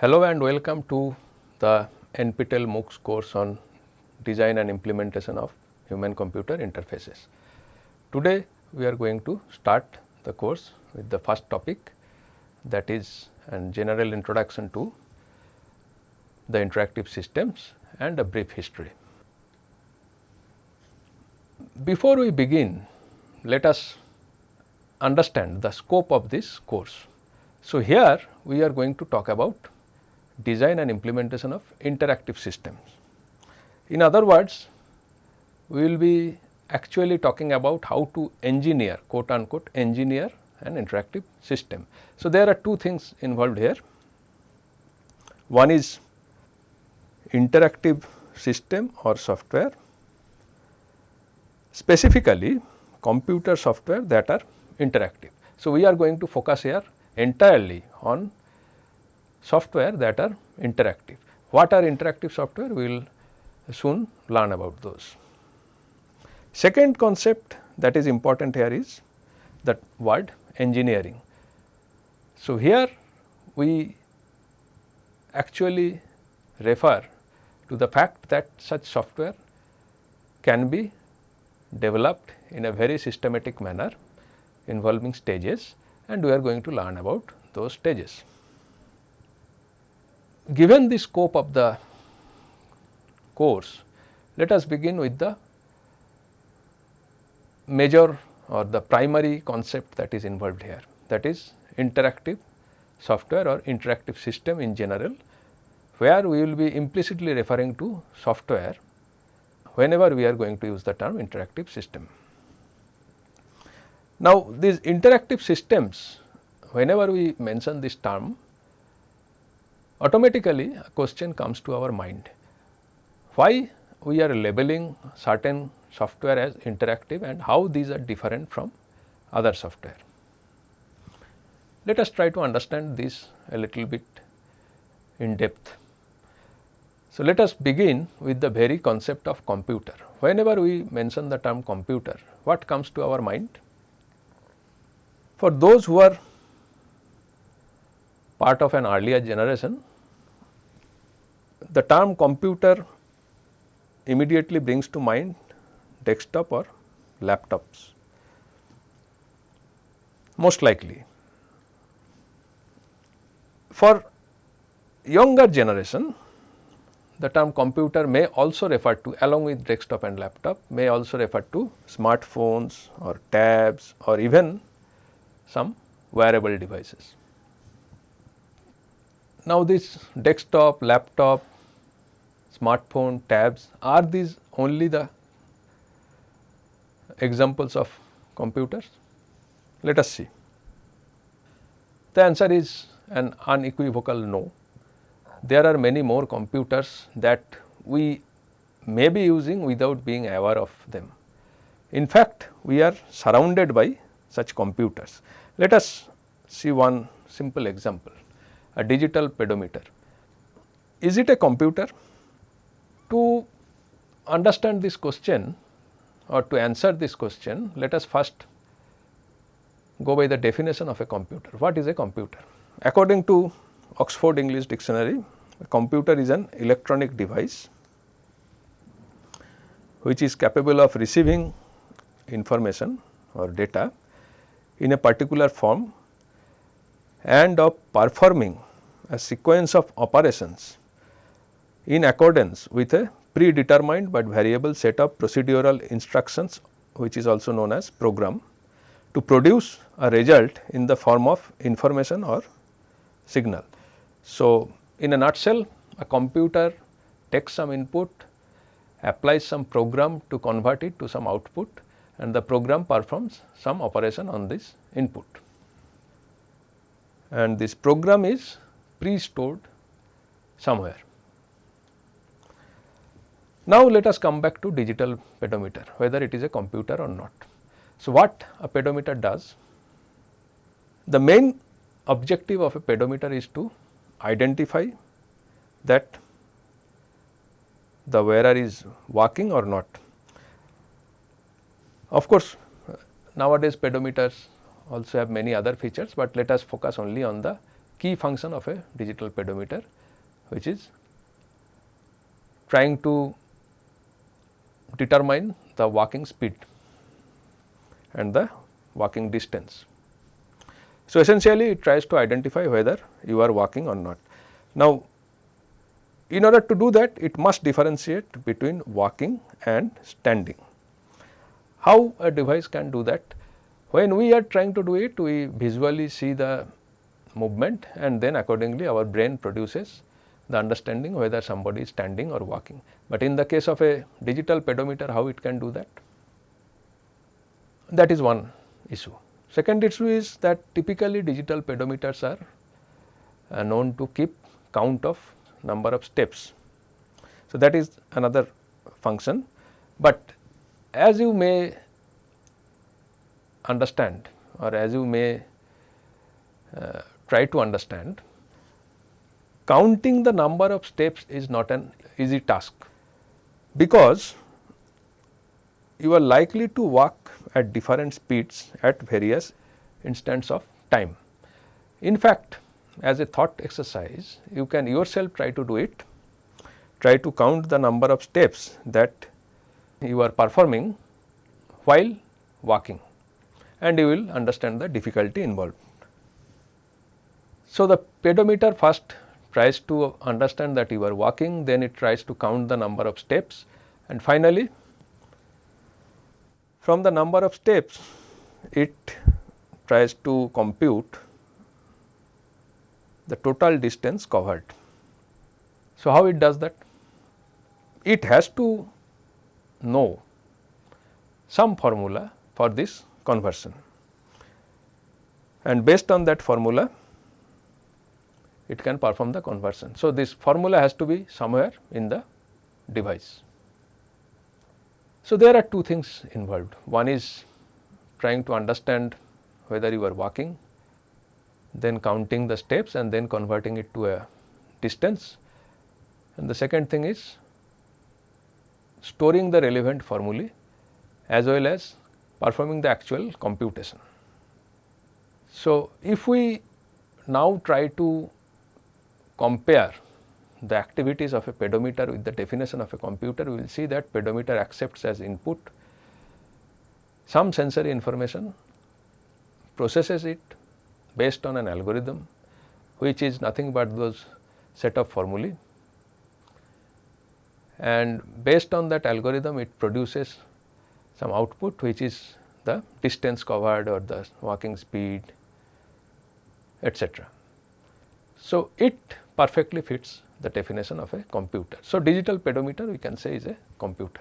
Hello and welcome to the NPTEL MOOCs course on design and implementation of human computer interfaces. Today we are going to start the course with the first topic that is a general introduction to the interactive systems and a brief history. Before we begin, let us understand the scope of this course. So, here we are going to talk about design and implementation of interactive systems. In other words, we will be actually talking about how to engineer quote unquote engineer an interactive system. So, there are two things involved here. One is interactive system or software, specifically computer software that are interactive. So, we are going to focus here entirely on software that are interactive. What are interactive software? We will soon learn about those. Second concept that is important here is that word engineering. So, here we actually refer to the fact that such software can be developed in a very systematic manner involving stages and we are going to learn about those stages. Given the scope of the course, let us begin with the major or the primary concept that is involved here that is interactive software or interactive system in general where we will be implicitly referring to software whenever we are going to use the term interactive system. Now, these interactive systems whenever we mention this term automatically a question comes to our mind why we are labeling certain software as interactive and how these are different from other software. Let us try to understand this a little bit in depth. So, let us begin with the very concept of computer. Whenever we mention the term computer, what comes to our mind? For those who are part of an earlier generation, the term computer immediately brings to mind desktop or laptops most likely. For younger generation the term computer may also refer to along with desktop and laptop may also refer to smartphones or tabs or even some wearable devices. Now, this desktop, laptop, smartphone, tabs are these only the examples of computers? Let us see. The answer is an unequivocal no there are many more computers that we may be using without being aware of them. In fact, we are surrounded by such computers. Let us see one simple example, a digital pedometer. Is it a computer? To understand this question or to answer this question, let us first go by the definition of a computer. What is a computer? According to Oxford English Dictionary, a computer is an electronic device which is capable of receiving information or data in a particular form and of performing a sequence of operations in accordance with a predetermined but variable set of procedural instructions which is also known as program to produce a result in the form of information or signal. So, in a nutshell a computer takes some input, applies some program to convert it to some output and the program performs some operation on this input. And this program is pre-stored somewhere. Now, let us come back to digital pedometer whether it is a computer or not. So, what a pedometer does? The main objective of a pedometer is to identify that the wearer is walking or not. Of course, nowadays pedometers also have many other features, but let us focus only on the key function of a digital pedometer which is trying to determine the walking speed and the walking distance. So, essentially it tries to identify whether you are walking or not. Now, in order to do that it must differentiate between walking and standing. How a device can do that? When we are trying to do it we visually see the movement and then accordingly our brain produces the understanding whether somebody is standing or walking. But in the case of a digital pedometer how it can do that? That is one issue. Second issue is that typically digital pedometers are uh, known to keep count of number of steps. So, that is another function, but as you may understand or as you may uh, try to understand, counting the number of steps is not an easy task, because you are likely to walk at different speeds at various instants of time. In fact, as a thought exercise, you can yourself try to do it, try to count the number of steps that you are performing while walking and you will understand the difficulty involved. So, the pedometer first tries to understand that you are walking, then it tries to count the number of steps and finally, from the number of steps it tries to compute the total distance covered. So, how it does that? It has to know some formula for this conversion and based on that formula it can perform the conversion. So, this formula has to be somewhere in the device. So, there are two things involved. One is trying to understand whether you are walking then counting the steps and then converting it to a distance. And the second thing is storing the relevant formulae as well as performing the actual computation. So, if we now try to compare the activities of a pedometer with the definition of a computer, we will see that pedometer accepts as input some sensory information, processes it based on an algorithm which is nothing but those set of formulae and based on that algorithm it produces some output which is the distance covered or the walking speed etc. So, it perfectly fits the definition of a computer. So, digital pedometer we can say is a computer.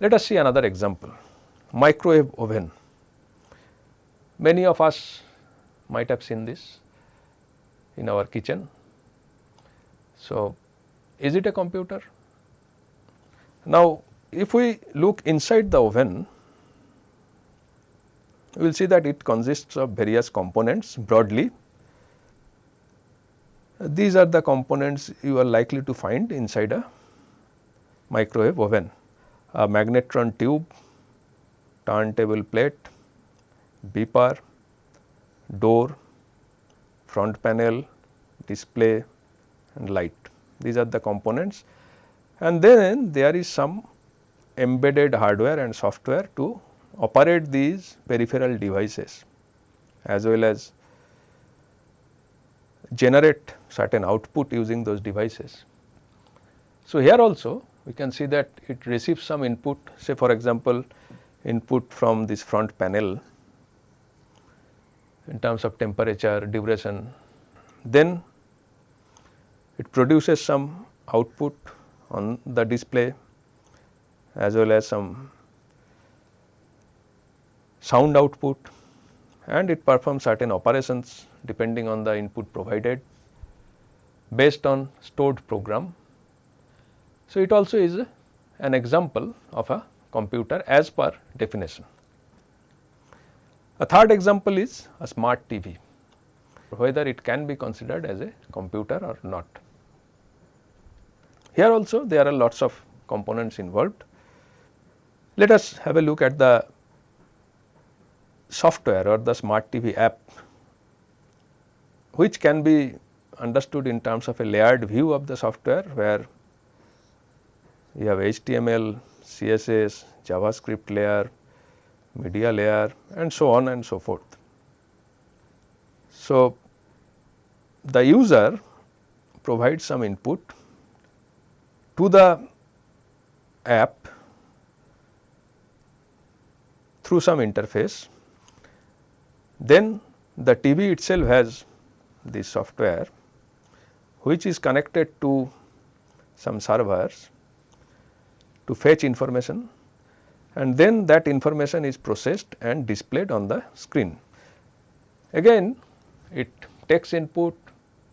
Let us see another example microwave oven. Many of us might have seen this in our kitchen. So, is it a computer? Now, if we look inside the oven, we will see that it consists of various components broadly. These are the components you are likely to find inside a microwave oven. A magnetron tube, turntable plate, beeper, door, front panel, display and light. These are the components and then there is some embedded hardware and software to operate these peripheral devices as well as generate certain output using those devices. So, here also we can see that it receives some input say for example, input from this front panel in terms of temperature, duration. Then it produces some output on the display as well as some sound output and it performs certain operations depending on the input provided based on stored program. So, it also is an example of a computer as per definition. A third example is a smart TV, whether it can be considered as a computer or not. Here also there are lots of components involved. Let us have a look at the software or the smart TV app which can be understood in terms of a layered view of the software where you have HTML, CSS, JavaScript layer, media layer and so on and so forth. So, the user provides some input to the app through some interface, then the TV itself has this software which is connected to some servers to fetch information and then that information is processed and displayed on the screen. Again it takes input,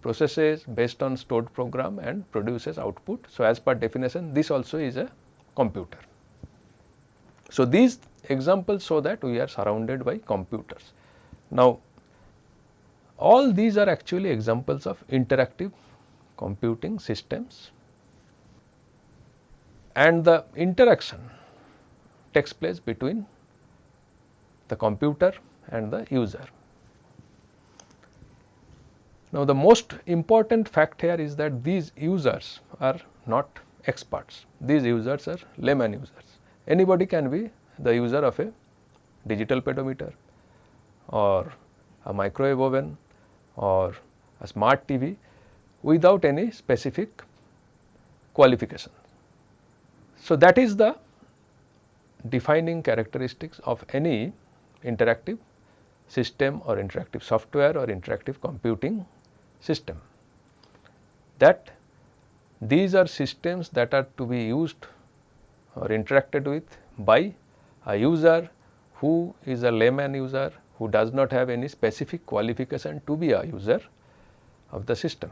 processes based on stored program and produces output. So, as per definition this also is a computer. So, these examples show that we are surrounded by computers. Now, all these are actually examples of interactive computing systems and the interaction takes place between the computer and the user. Now, the most important fact here is that these users are not experts, these users are layman users. Anybody can be the user of a digital pedometer or a microwave oven or a smart TV without any specific qualification. So, that is the defining characteristics of any interactive system or interactive software or interactive computing system that these are systems that are to be used or interacted with by a user who is a layman user who does not have any specific qualification to be a user of the system.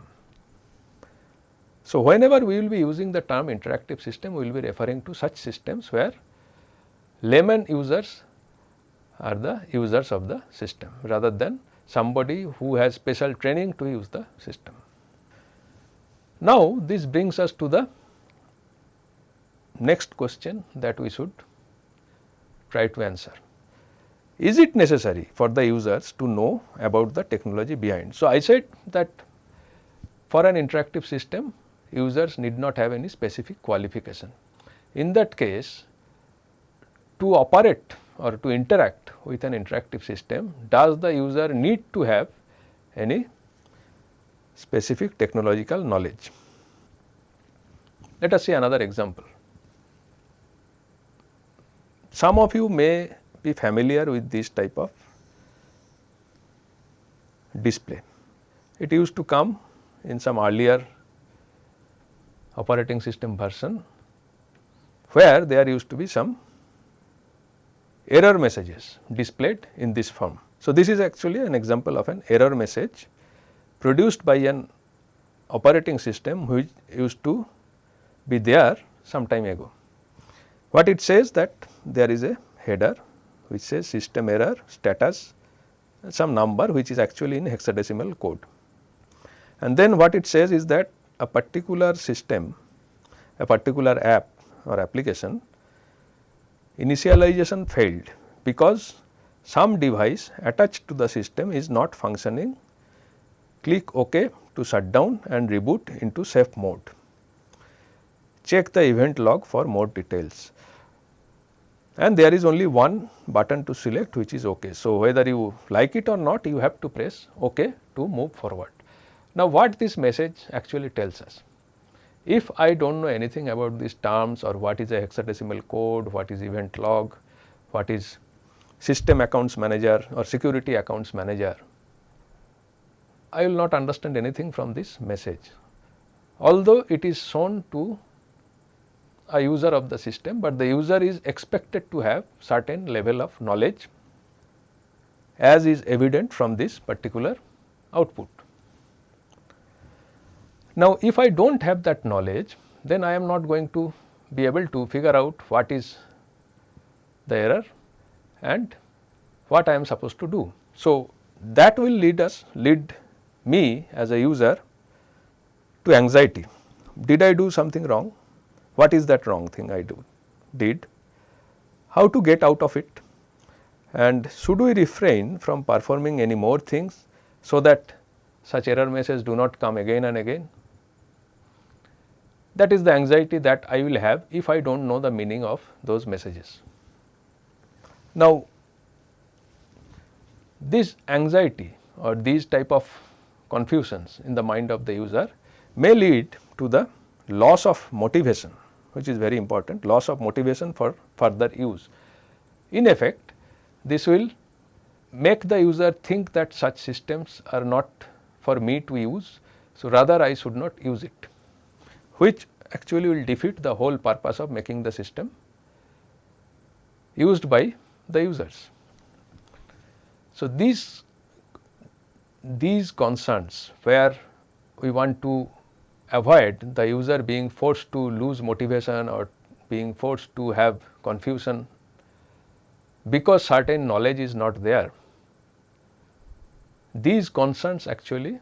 So, whenever we will be using the term interactive system, we will be referring to such systems where layman users are the users of the system rather than somebody who has special training to use the system. Now, this brings us to the next question that we should try to answer. Is it necessary for the users to know about the technology behind? So, I said that for an interactive system users need not have any specific qualification. In that case to operate or to interact with an interactive system does the user need to have any specific technological knowledge. Let us see another example. Some of you may be familiar with this type of display. It used to come in some earlier operating system version where there used to be some error messages displayed in this form. So, this is actually an example of an error message produced by an operating system which used to be there some time ago. What it says that there is a header which says system error status some number which is actually in hexadecimal code. And then what it says is that a particular system, a particular app or application initialization failed because some device attached to the system is not functioning, click OK to shut down and reboot into safe mode. Check the event log for more details and there is only one button to select which is OK. So, whether you like it or not you have to press OK to move forward. Now, what this message actually tells us? If I do not know anything about these terms or what is a hexadecimal code, what is event log, what is system accounts manager or security accounts manager, I will not understand anything from this message. Although it is shown to a user of the system, but the user is expected to have certain level of knowledge as is evident from this particular output. Now, if I do not have that knowledge, then I am not going to be able to figure out what is the error and what I am supposed to do. So, that will lead us lead me as a user to anxiety. Did I do something wrong? What is that wrong thing I do did? How to get out of it? And should we refrain from performing any more things so that such error messages do not come again and again. That is the anxiety that I will have if I do not know the meaning of those messages. Now, this anxiety or these type of confusions in the mind of the user may lead to the loss of motivation which is very important loss of motivation for further use. In effect this will make the user think that such systems are not for me to use. So, rather I should not use it which actually will defeat the whole purpose of making the system used by the users. So, these these concerns where we want to avoid the user being forced to lose motivation or being forced to have confusion because certain knowledge is not there. These concerns actually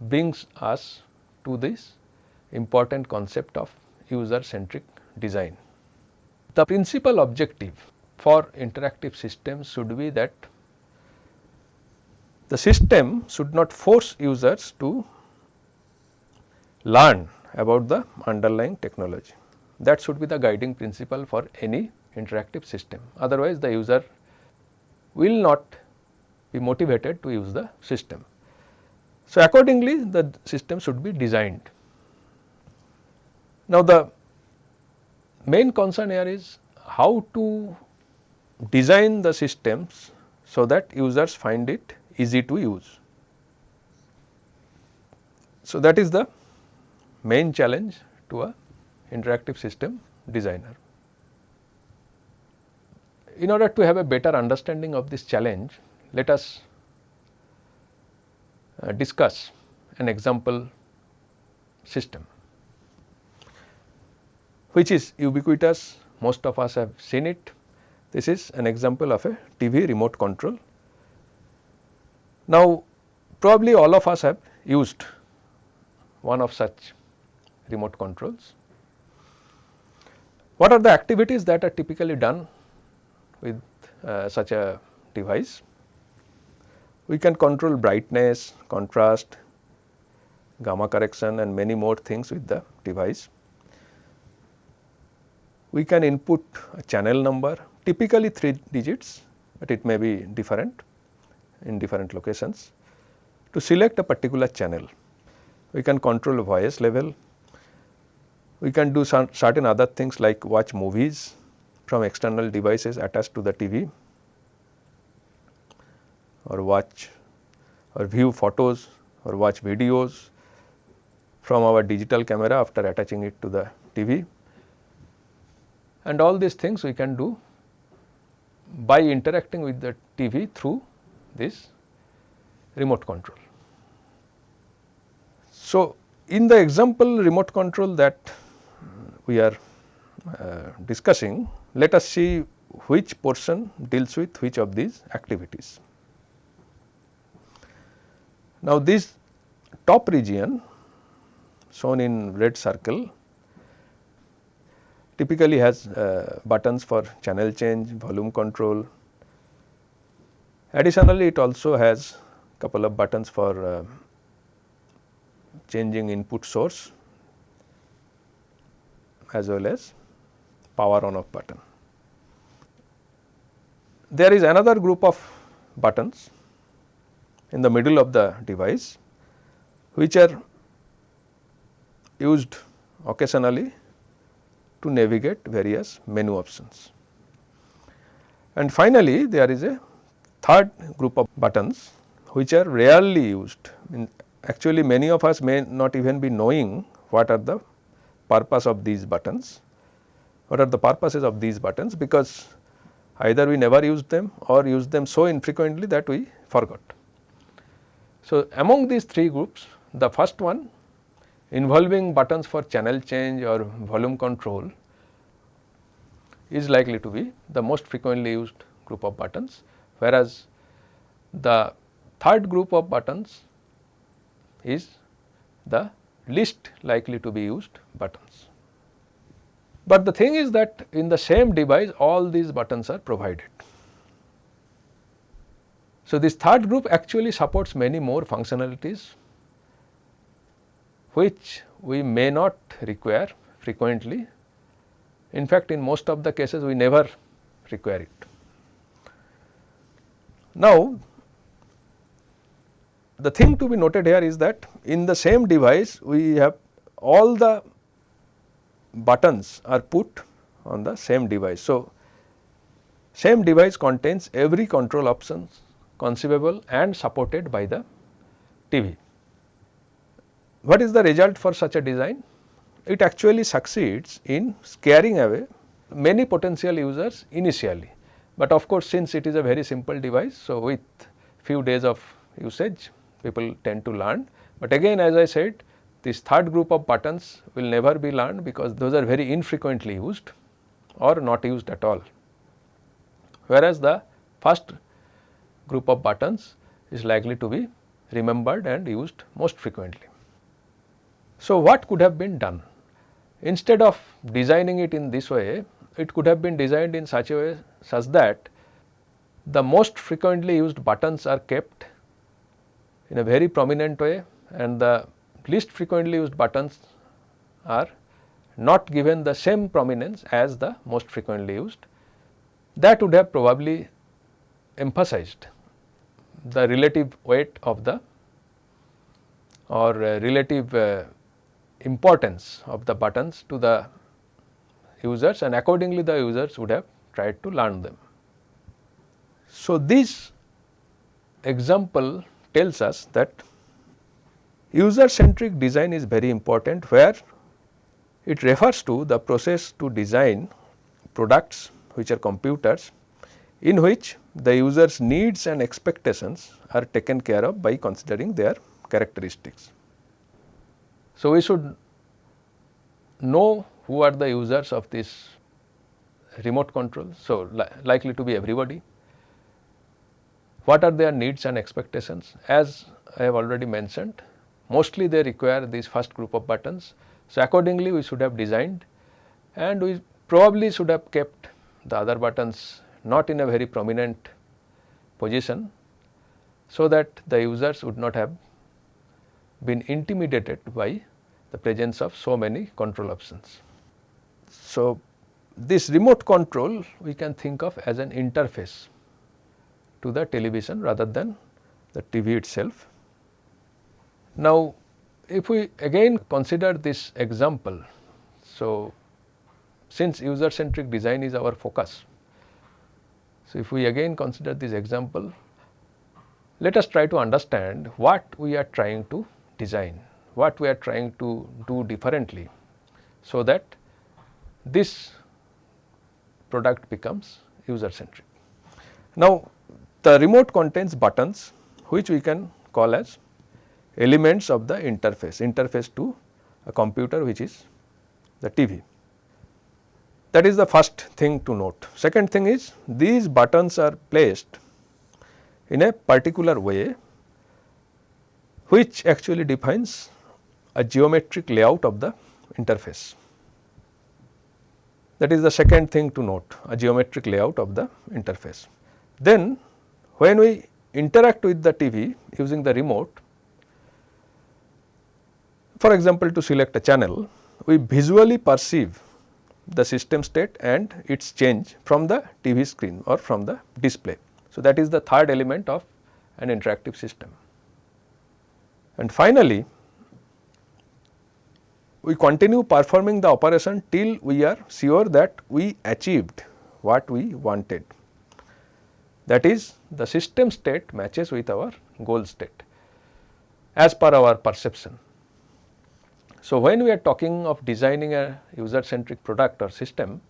brings us to this important concept of user centric design. The principal objective for interactive systems should be that the system should not force users to learn about the underlying technology. That should be the guiding principle for any interactive system. Otherwise, the user will not be motivated to use the system. So, accordingly the system should be designed. Now, the main concern here is how to design the systems so that users find it easy to use. So, that is the main challenge to a interactive system designer. In order to have a better understanding of this challenge, let us uh, discuss an example system which is ubiquitous most of us have seen it. This is an example of a TV remote control. Now, probably all of us have used one of such remote controls. What are the activities that are typically done with uh, such a device? We can control brightness, contrast, gamma correction and many more things with the device. We can input a channel number typically 3 digits, but it may be different in different locations to select a particular channel. We can control voice level, we can do some certain other things like watch movies from external devices attached to the TV or watch or view photos or watch videos from our digital camera after attaching it to the TV. And all these things we can do by interacting with the TV through this remote control. So, in the example remote control that we are uh, discussing, let us see which portion deals with which of these activities. Now, this top region shown in red circle typically has uh, buttons for channel change, volume control. Additionally, it also has a couple of buttons for uh, changing input source as well as power on off button. There is another group of buttons in the middle of the device which are used occasionally to navigate various menu options. And finally, there is a third group of buttons which are rarely used. In actually, many of us may not even be knowing what are the purpose of these buttons, what are the purposes of these buttons because either we never used them or used them so infrequently that we forgot. So, among these three groups the first one involving buttons for channel change or volume control is likely to be the most frequently used group of buttons whereas the third group of buttons is the least likely to be used buttons. But the thing is that in the same device all these buttons are provided. So, this third group actually supports many more functionalities which we may not require frequently. In fact, in most of the cases we never require it. Now, the thing to be noted here is that in the same device we have all the buttons are put on the same device. So, same device contains every control options conceivable and supported by the TV. What is the result for such a design? It actually succeeds in scaring away many potential users initially, but of course, since it is a very simple device. So, with few days of usage people tend to learn, but again as I said this third group of buttons will never be learned because those are very infrequently used or not used at all. Whereas, the first group of buttons is likely to be remembered and used most frequently. So, what could have been done? Instead of designing it in this way, it could have been designed in such a way such that the most frequently used buttons are kept in a very prominent way and the least frequently used buttons are not given the same prominence as the most frequently used. That would have probably emphasized the relative weight of the or uh, relative uh, importance of the buttons to the users and accordingly the users would have tried to learn them. So, this example tells us that user centric design is very important where it refers to the process to design products which are computers in which the user's needs and expectations are taken care of by considering their characteristics. So, we should know who are the users of this remote control. So, li likely to be everybody. What are their needs and expectations? As I have already mentioned, mostly they require these first group of buttons. So, accordingly we should have designed and we probably should have kept the other buttons not in a very prominent position, so that the users would not have been intimidated by the presence of so many control options. So, this remote control we can think of as an interface to the television rather than the TV itself. Now, if we again consider this example, so since user centric design is our focus, so if we again consider this example, let us try to understand what we are trying to design, what we are trying to do differently, so that this product becomes user centric. Now, the remote contains buttons which we can call as elements of the interface, interface to a computer which is the TV. That is the first thing to note. Second thing is these buttons are placed in a particular way which actually defines a geometric layout of the interface. That is the second thing to note a geometric layout of the interface. Then when we interact with the TV using the remote, for example, to select a channel, we visually perceive the system state and its change from the TV screen or from the display. So, that is the third element of an interactive system. And finally, we continue performing the operation till we are sure that we achieved what we wanted. That is the system state matches with our goal state as per our perception. So, when we are talking of designing a user centric product or system,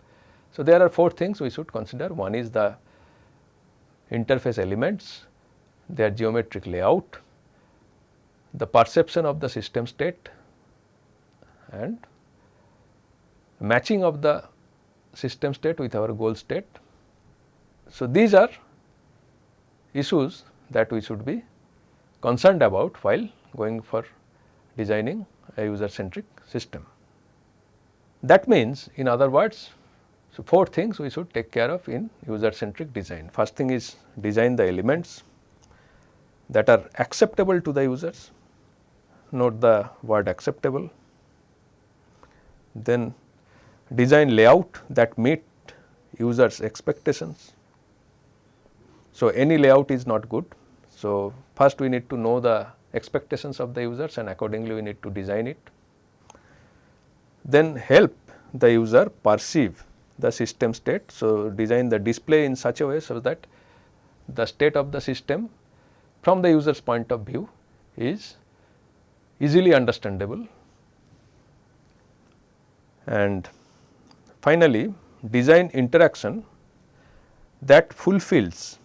so there are four things we should consider. One is the interface elements, their geometric layout, the perception of the system state and matching of the system state with our goal state. So, these are issues that we should be concerned about while going for designing a user centric system. That means in other words, so four things we should take care of in user centric design. First thing is design the elements, that are acceptable to the users, note the word acceptable, then design layout that meet users expectations. So, any layout is not good. So, first we need to know the expectations of the users and accordingly we need to design it. Then help the user perceive the system state. So, design the display in such a way so that the state of the system from the user's point of view is easily understandable. And finally, design interaction that fulfills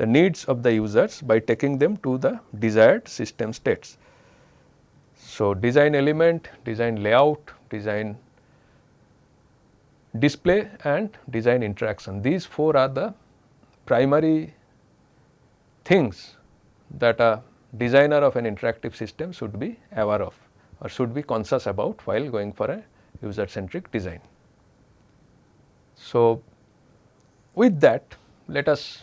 the needs of the users by taking them to the desired system states. So, design element, design layout, design display and design interaction. These four are the primary things that a designer of an interactive system should be aware of or should be conscious about while going for a user centric design. So, with that let us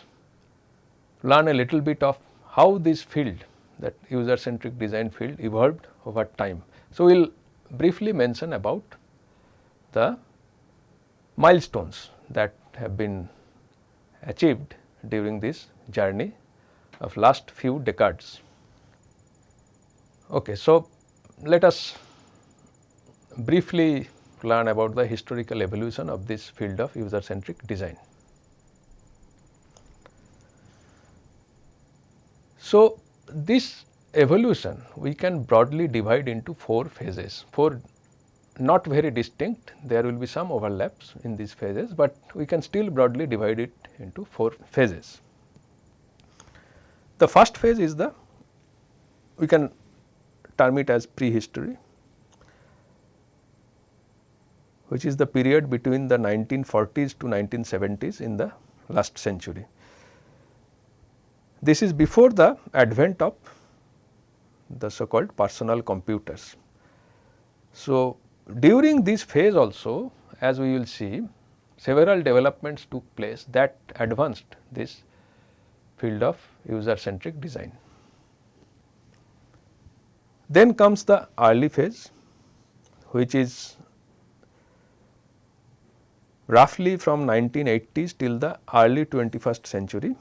learn a little bit of how this field that user centric design field evolved over time. So, we will briefly mention about the milestones that have been achieved during this journey of last few decades. Okay, so, let us briefly learn about the historical evolution of this field of user centric design. So, this evolution we can broadly divide into four phases, four not very distinct, there will be some overlaps in these phases, but we can still broadly divide it into four phases. The first phase is the we can term it as prehistory which is the period between the 1940s to 1970s in the last century. This is before the advent of the so called personal computers. So, during this phase also as we will see several developments took place that advanced this field of user centric design. Then comes the early phase which is roughly from 1980s till the early 21st century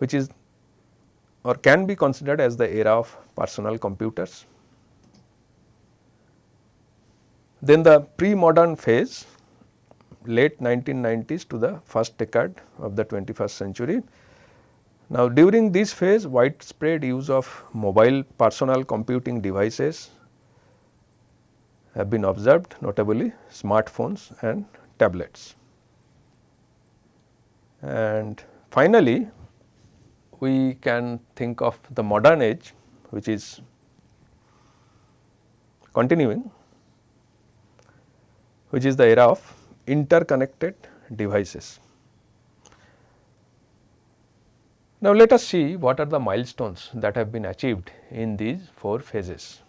which is or can be considered as the era of personal computers. Then the pre-modern phase late 1990s to the first decade of the 21st century. Now, during this phase widespread use of mobile personal computing devices have been observed notably smartphones and tablets. And finally, we can think of the modern age which is continuing which is the era of interconnected devices. Now, let us see what are the milestones that have been achieved in these four phases.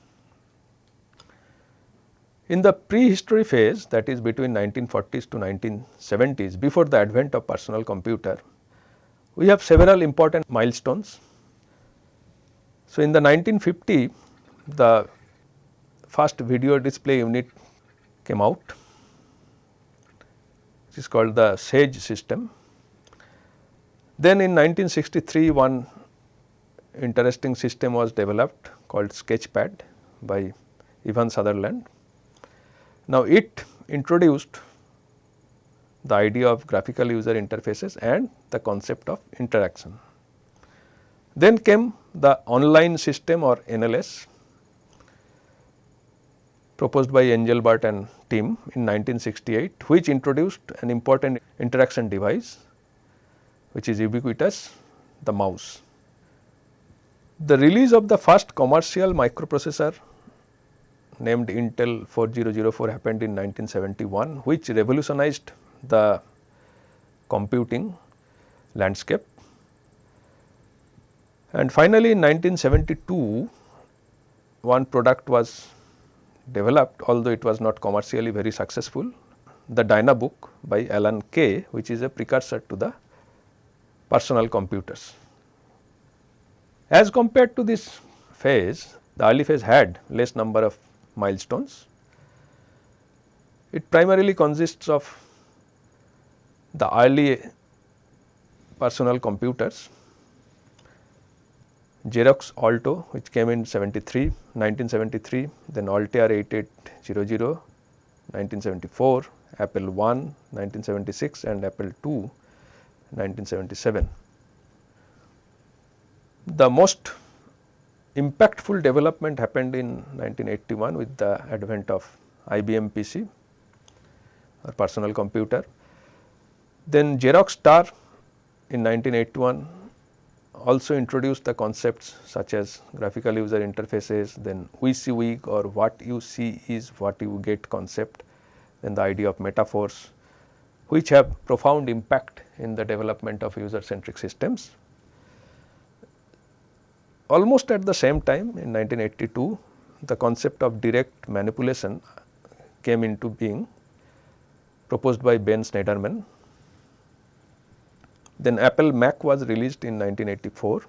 In the prehistory phase that is between 1940s to 1970s before the advent of personal computer, we have several important milestones. So, in the 1950 the first video display unit came out which is called the SAGE system. Then in 1963 one interesting system was developed called Sketchpad by Ivan Sutherland. Now, it introduced the idea of graphical user interfaces and the concept of interaction. Then came the online system or NLS proposed by Engelbart and team in 1968 which introduced an important interaction device which is ubiquitous the mouse. The release of the first commercial microprocessor named Intel 4004 happened in 1971 which revolutionized the computing landscape. And finally, in 1972 one product was developed although it was not commercially very successful the Dynabook by Alan Kay which is a precursor to the personal computers. As compared to this phase, the early phase had less number of milestones. It primarily consists of the early personal computers, Xerox Alto which came in 73, 1973, then Altair 8800, 1974, Apple I 1976 and Apple II 1977. The most impactful development happened in 1981 with the advent of IBM PC or personal computer. Then Xerox Star in 1981 also introduced the concepts such as graphical user interfaces, then WYSIWYG or what you see is what you get concept, then the idea of metaphors which have profound impact in the development of user centric systems. Almost at the same time in 1982, the concept of direct manipulation came into being proposed by Ben Shneiderman then Apple Mac was released in 1984,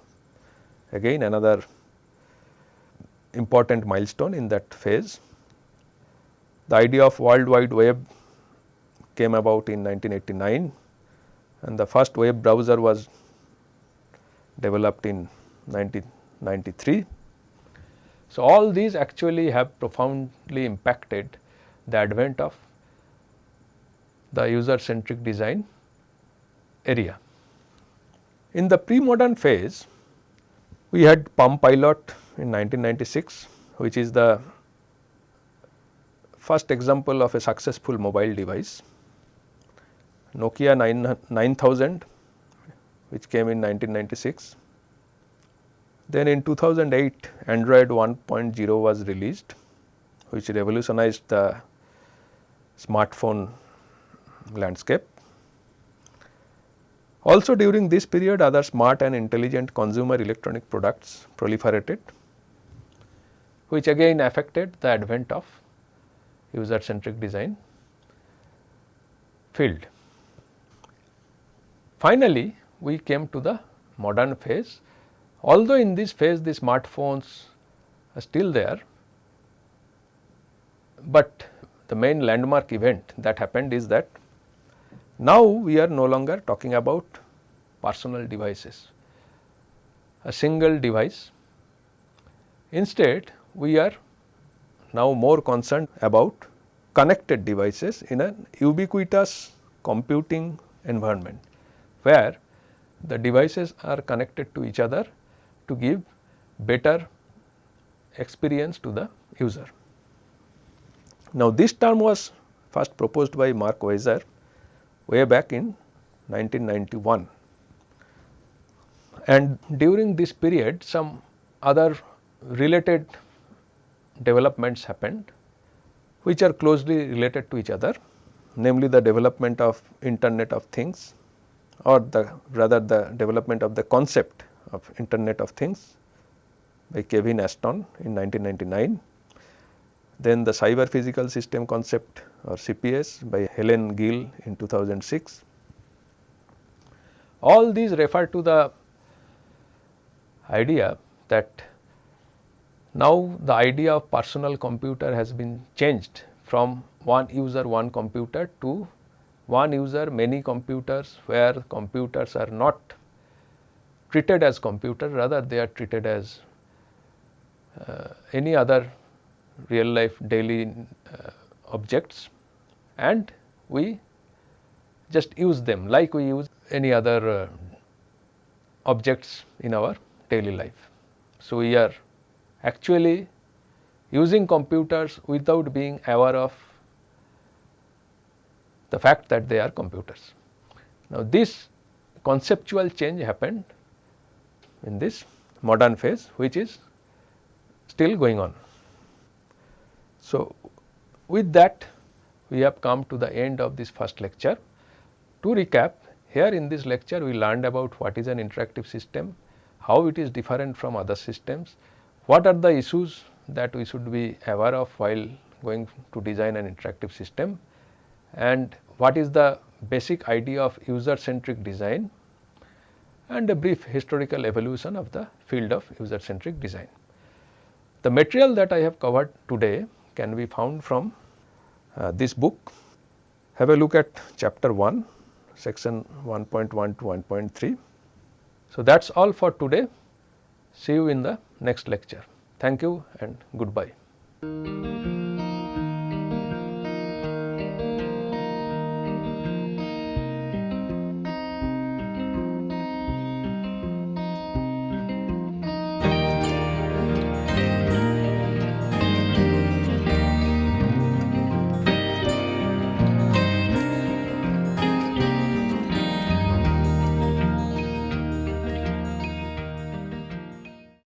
again another important milestone in that phase. The idea of World Wide Web came about in 1989 and the first web browser was developed in 1993. So, all these actually have profoundly impacted the advent of the user centric design area. In the pre-modern phase, we had Palm Pilot in 1996, which is the first example of a successful mobile device. Nokia 9, 9000, which came in 1996. Then in 2008, Android 1.0 was released, which revolutionized the smartphone landscape. Also during this period other smart and intelligent consumer electronic products proliferated which again affected the advent of user centric design field. Finally, we came to the modern phase although in this phase the smartphones are still there, but the main landmark event that happened is that now, we are no longer talking about personal devices, a single device. Instead, we are now more concerned about connected devices in an ubiquitous computing environment, where the devices are connected to each other to give better experience to the user. Now, this term was first proposed by Mark Weiser way back in 1991. And during this period some other related developments happened which are closely related to each other namely the development of internet of things or the rather the development of the concept of internet of things by Kevin Ashton in 1999 then the cyber physical system concept or CPS by Helen Gill in 2006. All these refer to the idea that now the idea of personal computer has been changed from one user one computer to one user many computers where computers are not treated as computer rather they are treated as uh, any other real life daily uh, objects and we just use them like we use any other uh, objects in our daily life. So, we are actually using computers without being aware of the fact that they are computers. Now, this conceptual change happened in this modern phase which is still going on. So, with that we have come to the end of this first lecture. To recap, here in this lecture we learned about what is an interactive system, how it is different from other systems, what are the issues that we should be aware of while going to design an interactive system and what is the basic idea of user centric design and a brief historical evolution of the field of user centric design. The material that I have covered today can be found from Uh, this book. Have a look at chapter 1 section 1.1 to 1.3. So, that is all for today. See you in the next lecture. Thank you and goodbye.